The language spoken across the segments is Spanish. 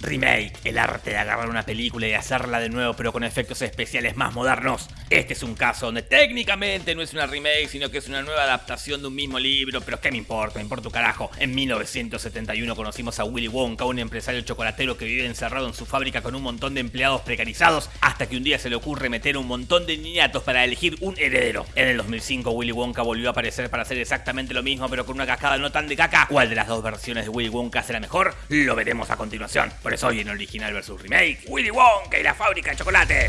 Remake, el arte de agarrar una película y hacerla de nuevo pero con efectos especiales más modernos. Este es un caso donde técnicamente no es una remake, sino que es una nueva adaptación de un mismo libro, pero ¿qué me importa? Me importa un carajo. En 1971 conocimos a Willy Wonka, un empresario chocolatero que vive encerrado en su fábrica con un montón de empleados precarizados, hasta que un día se le ocurre meter un montón de niñatos para elegir un heredero. En el 2005 Willy Wonka volvió a aparecer para hacer exactamente lo mismo, pero con una cascada no tan de caca. ¿Cuál de las dos versiones de Willy Wonka será mejor? Lo veremos a continuación. Hoy en Original vs Remake, Willy Wonka y la fábrica de chocolate.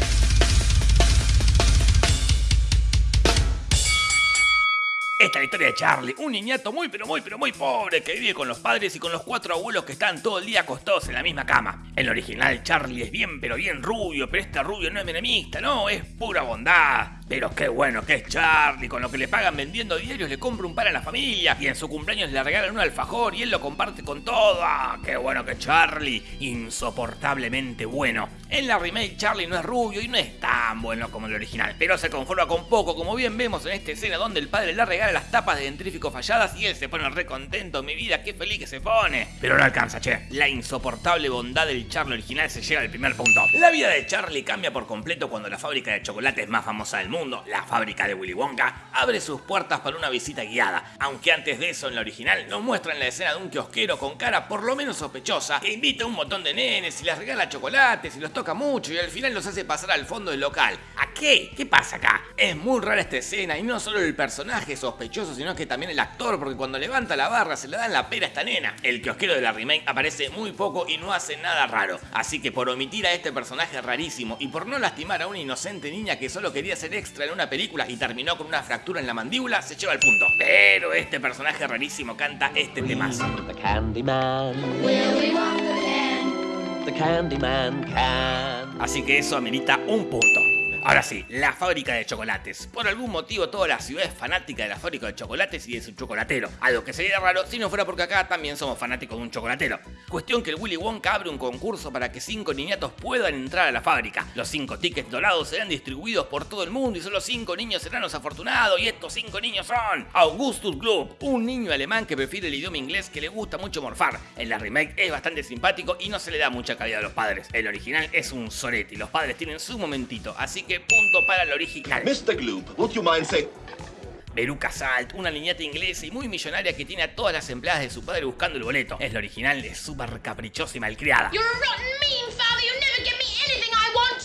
Esta es la historia de Charlie, un niñato muy pero muy pero muy pobre que vive con los padres y con los cuatro abuelos que están todo el día acostados en la misma cama. En el original Charlie es bien pero bien rubio, pero este rubio no es menemista, no, es pura bondad. Pero qué bueno que es Charlie, con lo que le pagan vendiendo diarios le compra un par a la familia y en su cumpleaños le regalan un alfajor y él lo comparte con todo. ¡Ah, qué bueno que Charlie! Insoportablemente bueno. En la remake Charlie no es rubio y no es tan bueno como el original, pero se conforma con poco, como bien vemos en esta escena donde el padre le regala las tapas de dentrífico falladas y él se pone re contento, mi vida, qué feliz que se pone. Pero no alcanza, che. La insoportable bondad del Charlie original se llega al primer punto. La vida de Charlie cambia por completo cuando la fábrica de chocolate es más famosa del mundo la fábrica de Willy Wonka, abre sus puertas para una visita guiada, aunque antes de eso en la original nos muestran la escena de un kiosquero con cara por lo menos sospechosa que invita a un montón de nenes y les regala chocolates y los toca mucho y al final los hace pasar al fondo del local. ¿A qué? ¿Qué pasa acá? Es muy rara esta escena y no solo el personaje sospechoso sino que también el actor porque cuando levanta la barra se le da en la pera a esta nena. El kiosquero de la remake aparece muy poco y no hace nada raro, así que por omitir a este personaje rarísimo y por no lastimar a una inocente niña que solo quería ser extra en una película y terminó con una fractura en la mandíbula, se lleva el punto. Pero este personaje rarísimo canta este temazo. The Candyman. The Candyman can. Así que eso amerita un punto. Ahora sí, la fábrica de chocolates. Por algún motivo toda la ciudad es fanática de la fábrica de chocolates y de su chocolatero. Algo que sería raro si no fuera porque acá también somos fanáticos de un chocolatero. Cuestión que el Willy Wonka abre un concurso para que cinco niñatos puedan entrar a la fábrica. Los cinco tickets dorados serán distribuidos por todo el mundo y solo cinco niños serán los afortunados y estos cinco niños son Augustus Gloop, un niño alemán que prefiere el idioma inglés que le gusta mucho morfar. En la remake es bastante simpático y no se le da mucha calidad a los padres. El original es un sorete y los padres tienen su momentito, así que punto para el original. Mr. Gloop, would you mind saying... Veruca Salt, una niñata inglesa y muy millonaria que tiene a todas las empleadas de su padre buscando el boleto. Es la original, es súper caprichosa y malcriada. You're a rotten, mean father. You never give me anything I want.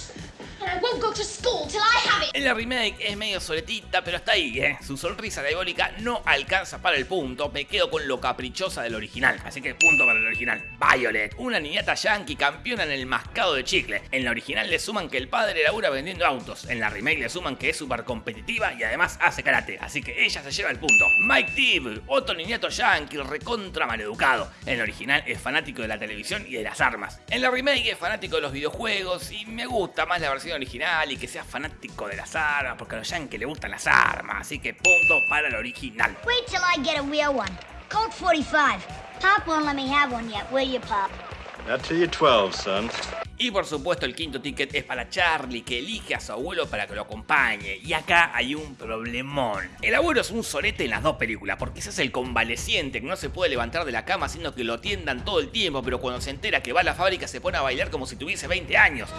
And I won't go to school till I. En la remake es medio soletita, pero está ahí, ¿eh? Su sonrisa diabólica no alcanza para el punto, me quedo con lo caprichosa del original, así que punto para el original. Violet, una niñata yankee campeona en el mascado de chicle. En la original le suman que el padre labura vendiendo autos, en la remake le suman que es súper competitiva y además hace karate, así que ella se lleva el punto. Mike Tibble, otro niñato yankee recontra maleducado. En la original es fanático de la televisión y de las armas. En la remake es fanático de los videojuegos y me gusta más la versión original y que sea fanático de las armas, porque a los yankees le gustan las armas, así que punto para el original. Wait till I get a real one. Colt 45. Pop won't let me have one yet, will you, Pop? Not till you're 12, son. Y por supuesto el quinto ticket es para Charlie que elige a su abuelo para que lo acompañe. Y acá hay un problemón. El abuelo es un solete en las dos películas porque se hace el convaleciente que no se puede levantar de la cama haciendo que lo atiendan todo el tiempo, pero cuando se entera que va a la fábrica se pone a bailar como si tuviese 20 años.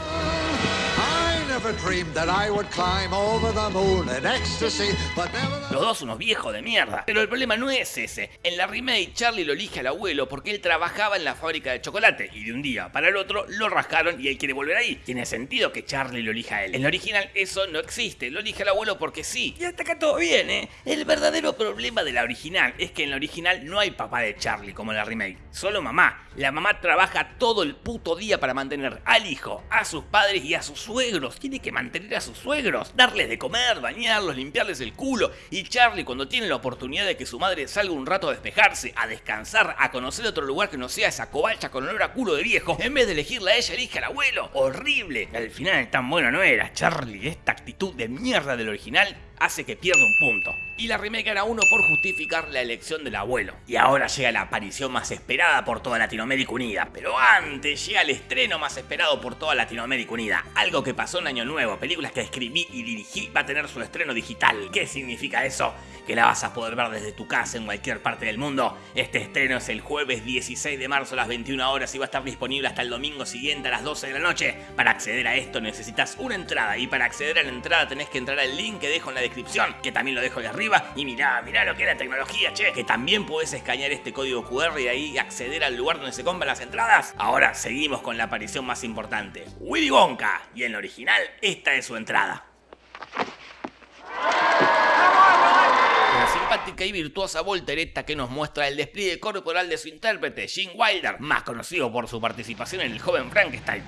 Los dos unos viejos de mierda. Pero el problema no es ese. En la remake Charlie lo elige al abuelo porque él trabajaba en la fábrica de chocolate y de un día para el otro lo rascaron y él quiere volver ahí. Tiene sentido que Charlie lo elija a él. En la original eso no existe. Lo elige al abuelo porque sí. Y hasta acá todo bien, ¿eh? El verdadero problema de la original es que en la original no hay papá de Charlie como en la remake. Solo mamá. La mamá trabaja todo el puto día para mantener al hijo, a sus padres y a sus suegros. Tiene que mantener a sus suegros, darles de comer, bañarlos, limpiarles el culo. Y Charlie cuando tiene la oportunidad de que su madre salga un rato a despejarse, a descansar, a conocer otro lugar que no sea esa covacha con olor a culo de viejo, en vez de elegirla a ella, elige al abuelo. Horrible. Al final tan bueno no era. Charlie, esta actitud de mierda del original hace que pierda un punto. Y la remake gana uno por justificar la elección del abuelo. Y ahora llega la aparición más esperada por toda Latinoamérica Unida. Pero antes llega el estreno más esperado por toda Latinoamérica Unida. Algo que pasó en Año Nuevo. Películas que escribí y dirigí va a tener su estreno digital. ¿Qué significa eso? Que la vas a poder ver desde tu casa en cualquier parte del mundo. Este estreno es el jueves 16 de marzo a las 21 horas y va a estar disponible hasta el domingo siguiente a las 12 de la noche. Para acceder a esto necesitas una entrada y para acceder a la entrada tenés que entrar al link que dejo en la descripción, que también lo dejo ahí arriba y mirá, mirá lo que es la tecnología, che, que también podés escanear este código QR y ahí acceder al lugar donde se compran las entradas. Ahora seguimos con la aparición más importante, Willy Wonka, y en el original esta es su entrada. La simpática y virtuosa voltereta que nos muestra el despliegue corporal de su intérprete, Gene Wilder, más conocido por su participación en El joven Frankenstein.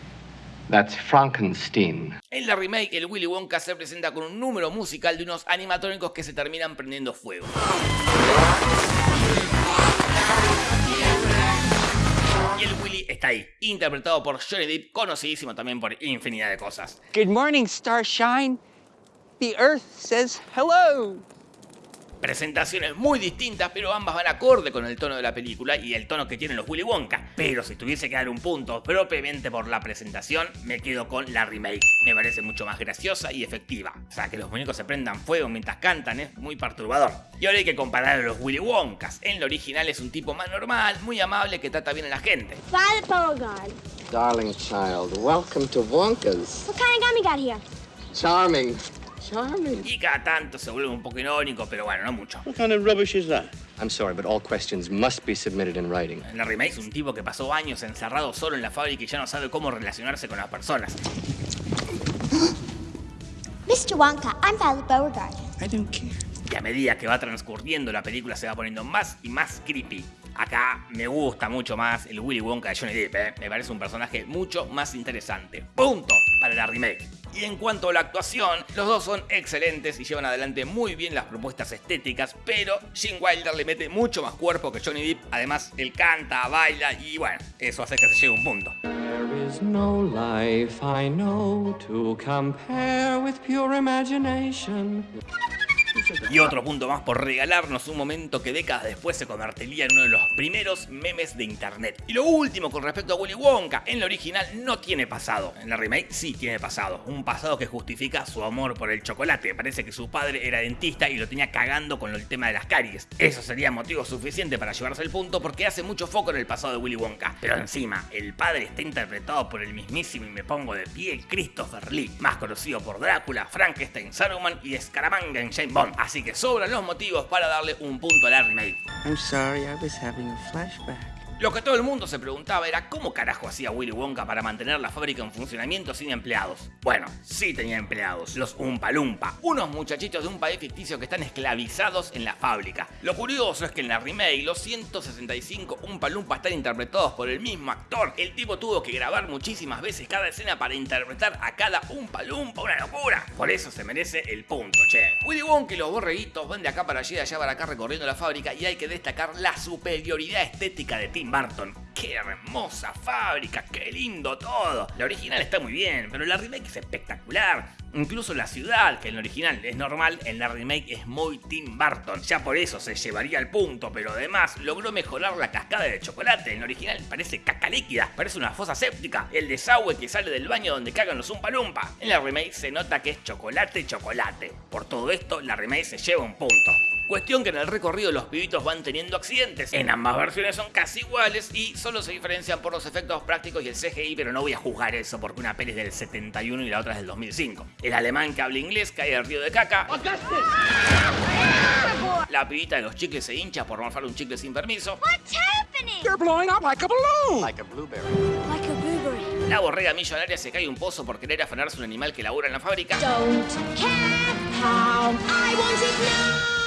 That's Frankenstein. En la remake, el Willy Wonka se presenta con un número musical de unos animatrónicos que se terminan prendiendo fuego. Y el Willy está ahí, interpretado por Johnny Depp, conocidísimo también por infinidad de cosas. Good morning, Starshine. The Earth says hello. Presentaciones muy distintas, pero ambas van acorde con el tono de la película y el tono que tienen los Willy Wonka. Pero si tuviese que dar un punto propiamente por la presentación, me quedo con la remake. Me parece mucho más graciosa y efectiva. O sea, que los muñecos se prendan fuego mientras cantan es muy perturbador. Y ahora hay que comparar a los Willy Wonkas. En lo original es un tipo más normal, muy amable, que trata bien a la gente. Beauregard. Darling child, welcome to Wonka's. What kind of gum you got here? Charming. Charming. Y cada tanto se vuelve un poco irónico, pero bueno, no mucho. What kind of rubbish is that? I'm sorry, but all questions must be submitted in writing. En la remake es un tipo que pasó años encerrado solo en la fábrica y ya no sabe cómo relacionarse con las personas. Mr. Wonka, I'm Violet Beauregard. I don't care. Y a medida que va transcurriendo la película se va poniendo más y más creepy. Acá me gusta mucho más el Willy Wonka de Johnny Depp, ¿eh? me parece un personaje mucho más interesante. Punto para la remake. Y en cuanto a la actuación, los dos son excelentes y llevan adelante muy bien las propuestas estéticas, pero Gene Wilder le mete mucho más cuerpo que Johnny Depp. Además, él canta, baila y bueno, eso hace que se llegue a un punto. Y otro punto más por regalarnos un momento que décadas después se convertiría en uno de los primeros memes de internet. Y lo último con respecto a Willy Wonka, en la original no tiene pasado, en la remake sí tiene pasado, un pasado que justifica su amor por el chocolate. Parece que su padre era dentista y lo tenía cagando con el tema de las caries. Eso sería motivo suficiente para llevarse el punto porque hace mucho foco en el pasado de Willy Wonka. Pero encima, el padre está interpretado por el mismísimo y me pongo de pie Christopher Lee, más conocido por Drácula, Frankenstein, Saruman y Scaramanga en James Bond. Así que sobran los motivos para darle un punto a la remake. Lo que todo el mundo se preguntaba era cómo carajo hacía Willy Wonka para mantener la fábrica en funcionamiento sin empleados. Bueno, sí tenía empleados, los Umpa Lumpa, unos muchachitos de un país ficticio que están esclavizados en la fábrica. Lo curioso es que en la remake los 165 Umpa Lumpa están interpretados por el mismo actor. El tipo tuvo que grabar muchísimas veces cada escena para interpretar a cada Umpa Lumpa, una locura. Por eso se merece el punto, che. Willy Wonka y los borreguitos van de acá para allá y de allá para acá recorriendo la fábrica y hay que destacar la superioridad estética de Tim Burton. ¡Qué hermosa fábrica! ¡Qué lindo todo! La original está muy bien, pero la remake es espectacular. Incluso la ciudad, que en la original es normal, en la remake es muy Tim Burton. Ya por eso se llevaría el punto, pero además logró mejorar la cascada de chocolate. En la original parece caca líquida, parece una fosa séptica. El desagüe que sale del baño donde cagan los Umpa Lumpa. En la remake se nota que es chocolate, chocolate. Por todo esto, la remake se lleva un punto. Cuestión que en el recorrido los pibitos van teniendo accidentes. En ambas versiones son casi iguales y solo se diferencian por los efectos prácticos y el CGI, pero no voy a juzgar eso porque una peli es del 71 y la otra es del 2005. El alemán que habla inglés cae al río de caca. La pibita de los chicles se hincha por morfar un chicle sin permiso. What's happening? You're blowing up like a balloon. Like a blueberry. Like a blueberry. La borrega millonaria se cae un pozo por querer afanarse un animal que labura en la fábrica. Don't care how I want it now.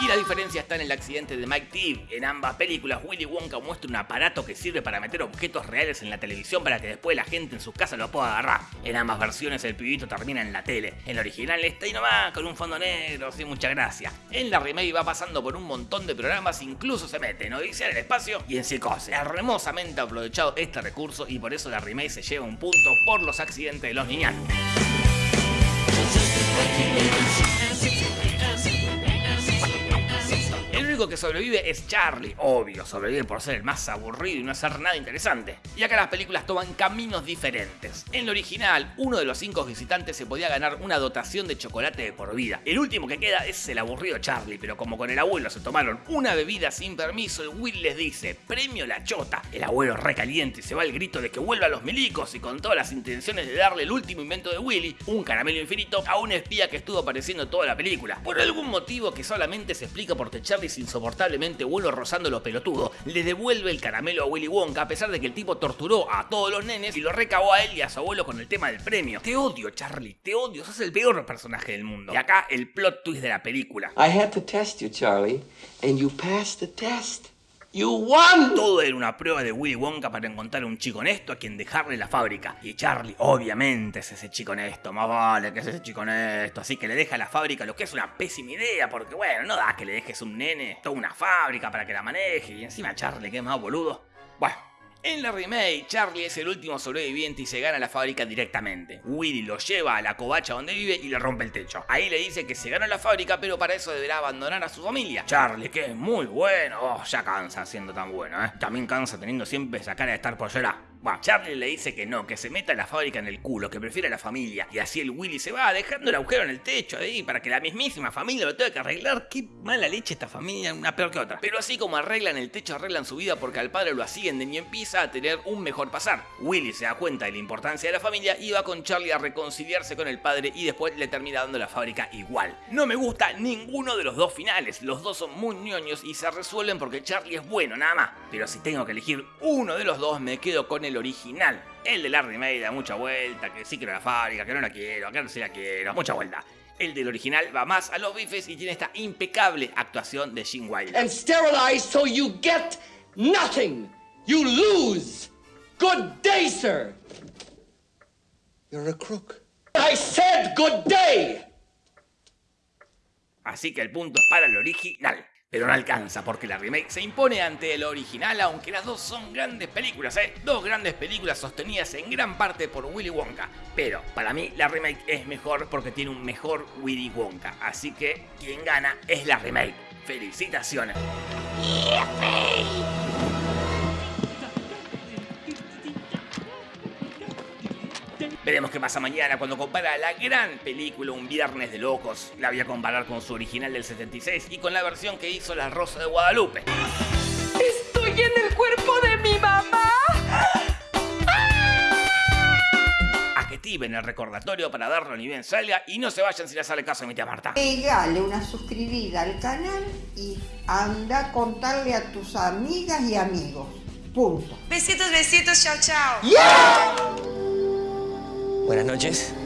Y la diferencia está en el accidente de Mike Tibb. En ambas películas, Willy Wonka muestra un aparato que sirve para meter objetos reales en la televisión para que después la gente en sus casas lo pueda agarrar. En ambas versiones, el pibito termina en la tele. En la original está ahí nomás, con un fondo negro, sin mucha gracia. En la remake va pasando por un montón de programas, incluso se mete en Odisea del Espacio y en Psicose. Hermosamente aprovechado este recurso y por eso la remake se lleva un punto por los accidentes de los niñatos. Sobrevive es Charlie, obvio, sobrevive por ser el más aburrido y no hacer nada interesante. Y acá las películas toman caminos diferentes. En lo original, uno de los cinco visitantes se podía ganar una dotación de chocolate de por vida. El último que queda es el aburrido Charlie, pero como con el abuelo se tomaron una bebida sin permiso, el Will les dice, premio la chota. El abuelo recaliente y se va al grito de que vuelva a los milicos y con todas las intenciones de darle el último invento de Willy, un caramelo infinito, a un espía que estuvo apareciendo toda la película. Por algún motivo que solamente se explica porque Charlie es insoportablemente rozando los pelotudos, le devuelve el caramelo a Willy Wonka a pesar de que el tipo torturó a todos los nenes y lo recabó a él y a su abuelo con el tema del premio. Te odio, Charlie, te odio, sos el peor personaje del mundo. Y acá el plot twist de la película. I had to test you, Charlie, and you passed the test. You won! Todo era una prueba de Willy Wonka para encontrar un chico honesto a quien dejarle la fábrica. Y Charlie, obviamente, es ese chico honesto. Más vale que es ese chico honesto. Así que le deja la fábrica, lo que es una pésima idea. Porque, bueno, no da que le dejes un nene toda una fábrica para que la maneje. Y encima Charlie, que es más boludo. Bueno. En la remake, Charlie es el último sobreviviente y se gana la fábrica directamente. Willy lo lleva a la covacha donde vive y le rompe el techo. Ahí le dice que se gana la fábrica, pero para eso deberá abandonar a su familia. Charlie, que es muy bueno, oh, ya cansa siendo tan bueno, ¿eh? También cansa teniendo siempre esa cara de estar por llorar. Bueno, Charlie le dice que no, que se meta la fábrica en el culo, que prefiere a la familia. Y así el Willy se va dejando el agujero en el techo ahí para que la mismísima familia lo tenga que arreglar. Qué mala leche esta familia, una peor que otra. Pero así como arreglan el techo, arreglan su vida porque al padre lo ascienden y empieza a tener un mejor pasar. Willy se da cuenta de la importancia de la familia y va con Charlie a reconciliarse con el padre y después le termina dando la fábrica igual. No me gusta ninguno de los dos finales, los dos son muy ñoños y se resuelven porque Charlie es bueno nada más. Pero si tengo que elegir uno de los dos me quedo con el original. El de la remake da mucha vuelta, que sí quiero la fábrica, que no la quiero, que no sí la quiero, mucha vuelta. El del original va más a los bifes y tiene esta impecable actuación de Gene Wilder. And sterilized so you get nothing. You lose. Good day, sir. You're a crook. I said good day. Así que el punto es para el original. Pero no alcanza porque la remake se impone ante el original, aunque las dos son grandes películas, ¿eh? Dos grandes películas sostenidas en gran parte por Willy Wonka. Pero para mí la remake es mejor porque tiene un mejor Willy Wonka. Así que quien gana es la remake. ¡Felicitaciones! Veremos qué pasa mañana cuando compara la gran película Un Viernes de Locos. La voy a comparar con su original del 76 y con la versión que hizo La Rosa de Guadalupe. ¡Estoy en el cuerpo de mi mamá! Activen el recordatorio para darlo ni bien salga y no se vayan si les sale caso a mi tía Marta. Pegale una suscribida al canal y anda a contarle a tus amigas y amigos. Punto. Besitos, besitos, chao, chao. Buenas noches.